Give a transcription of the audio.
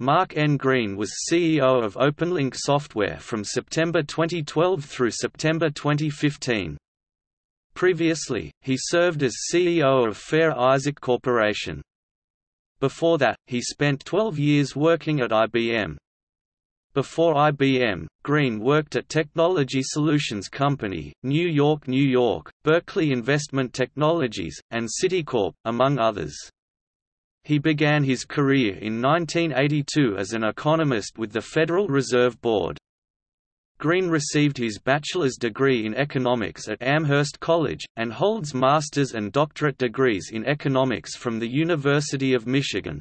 Mark N. Greene was CEO of OpenLink Software from September 2012 through September 2015. Previously, he served as CEO of Fair Isaac Corporation. Before that, he spent 12 years working at IBM. Before IBM, Greene worked at Technology Solutions Company, New York, New York, Berkeley Investment Technologies, and Citicorp, among others. He began his career in 1982 as an economist with the Federal Reserve Board. Greene received his bachelor's degree in economics at Amherst College, and holds master's and doctorate degrees in economics from the University of Michigan.